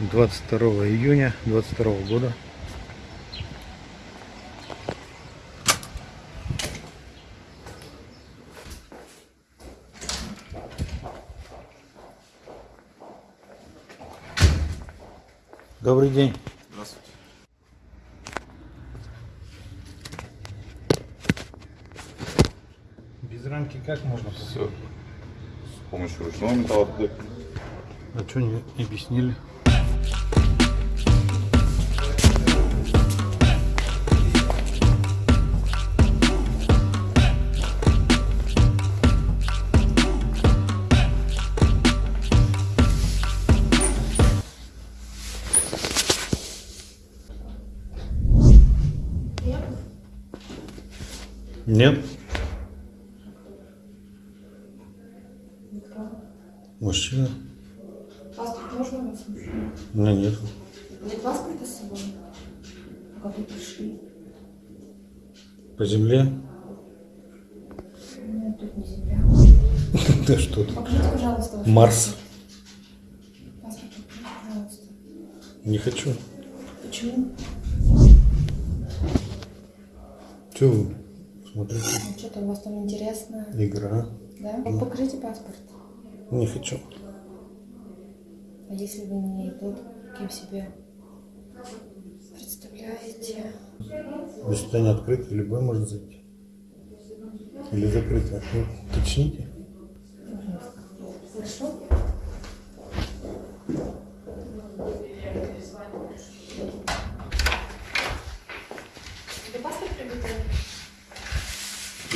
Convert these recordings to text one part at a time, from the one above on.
22 июня 22 года. Добрый день. Здравствуйте. Без рамки как можно? Все. С помощью ручного металлоотклейки. А что не объяснили? Нет. Мужчина? Паспорт можно у вас? У меня нет. Нет паспорта с собой? А Как вы пришли? По земле? Нет, тут не земля. Да что ты? Покажите, пожалуйста, ваш Марс. паспорт. Покажите, пожалуйста. Не хочу. Почему? Че вы смотрите? Ну, что-то у вас там интересное. Игра. Да? Ну, покажите паспорт. Не хочу. А если вы не тот, кем себе представляете? Заседание открыто, любой может зайти. Или закрыто. Ну, Уточните. Хорошо?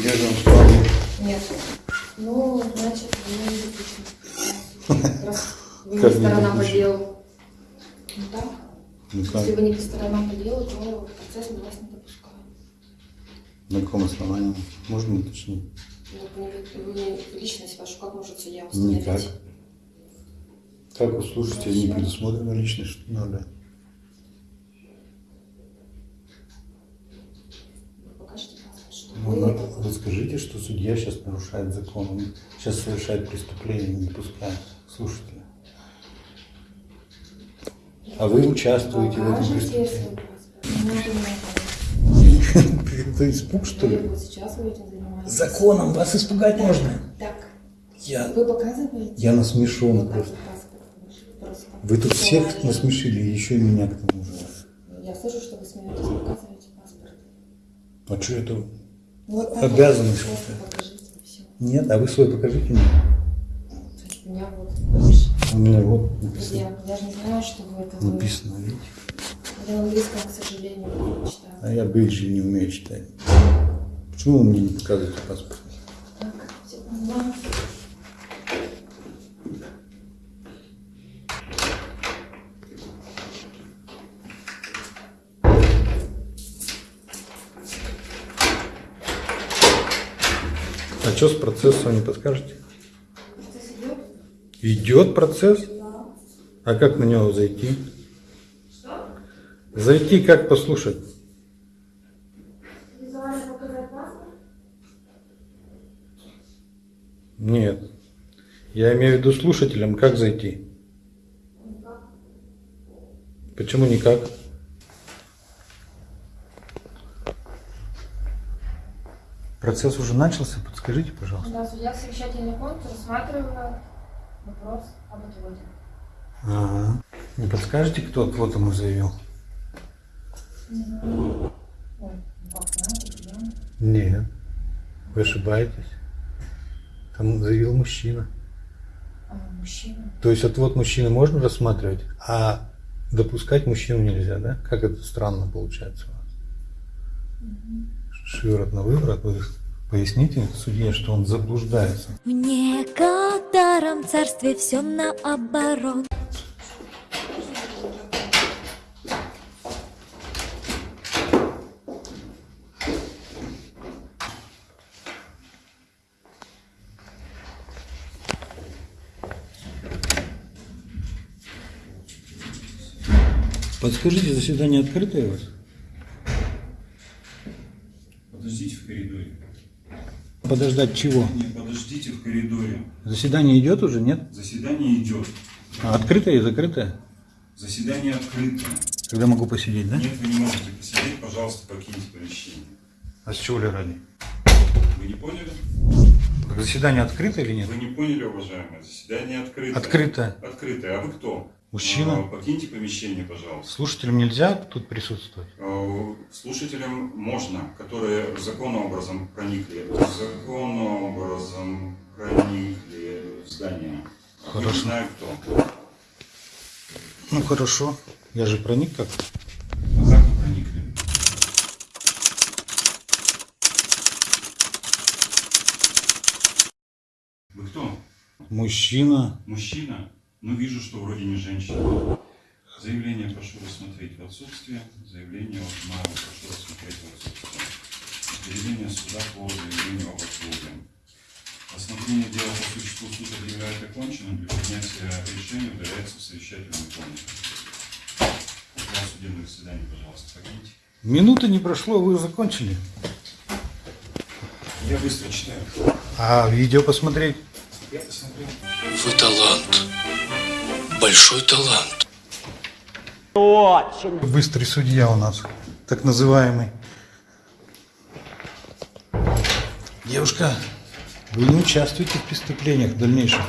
Я же вам сказал. Нет. Ну, значит, не допущены. Раз вы не сторона по делу. Ну так. Ну как? Если вы не по делу, то процесс мы вас не допускаем. На каком основании? Можно уточнить? Ну, Вы, личность вашу как может судья установить? Никак. Как у слушателя не предусмотрена личность, что надо? Вы покажите паспорт, что Ну, вы на- это- скажите, что судья сейчас нарушает закон. Он сейчас совершает преступление, не пуская слушателя. А вы участвуете в этом преступлении. Это испуг, что ли? Вы вот сейчас вы этим занимаетесь. Законом вас испугать можно. Так, Я, вы показываете? я насмешон Вот просто. Вы тут всех насмешили, еще и меня к тому же. Я слышу, что вы смеетесь, показываете паспорт. А что это? Вот покажите, все. Нет, а вы свой покажите мне. У меня вот, У меня вот написано. я, я же не знаю, что вы это... вы- Написано, видите? Я на английском, к сожалению, не читаю. А я бейджи не умею читать. Почему вы мне не показываете паспорт? Так, А что с процессом, не подскажете? Процесс идет? Идет процесс? Да. А как на него зайти? Что? Зайти как послушать? Нет. Я имею в виду слушателям, как зайти? Никак. Почему никак? Процесс уже начался, подскажите, пожалуйста. Да, судья совещательный пункт рассматривает вопрос об отводе. Ага. Не подскажете, кто отвод ему заявил? Не знаю. Нет. Вы ошибаетесь. Там заявил мужчина. А, мужчина. То есть отвод мужчины можно рассматривать, а допускать мужчину нельзя, да? Как это странно получается у вас? Шиворот на выворот. Вы поясните судье, что он заблуждается. В некотором царстве все наоборот. Подскажите, заседание открытое у вас? Подождите в коридоре. Подождать чего? Не, подождите в коридоре. Заседание идет уже, нет? Заседание идет. А открытое и закрытое? Заседание открыто. Когда могу посидеть, да? Нет, вы не можете посидеть, пожалуйста, покиньте помещение. А с чего ли ради? Вы не поняли? Заседание открыто или нет? Вы не поняли, уважаемые. Заседание открыто. Открыто. Открытое. А вы кто? Мужчина. А, Покиньте помещение, пожалуйста. Слушателям нельзя тут присутствовать? А, Слушателям можно, которые законным образом проникли. Законным образом проникли в здание. А Хорошо. Не знаю кто. Ну хорошо. Я же проник как? А как вы проникли? Вы кто? Мужчина. Мужчина? Ну, вижу, что вроде не женщина. Заявление прошу рассмотреть в отсутствие. Заявление от Мава прошу рассмотреть в отсутствие. Определение суда по заявлению об отклоне. Рассмотрение дела по существу суд объявляет оконченным. Для принятия решения удаляется в совещательную комнату. Для судебных заседаний, пожалуйста, покиньте. Минуты не прошло, вы закончили. Я быстро читаю. А видео посмотреть? Вы талант. Большой талант. Быстрый судья у нас, так называемый. Девушка, вы не участвуете в преступлениях в дальнейшем.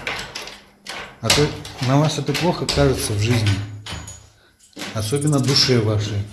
А то на вас это плохо кажется в жизни. Особенно душе вашей.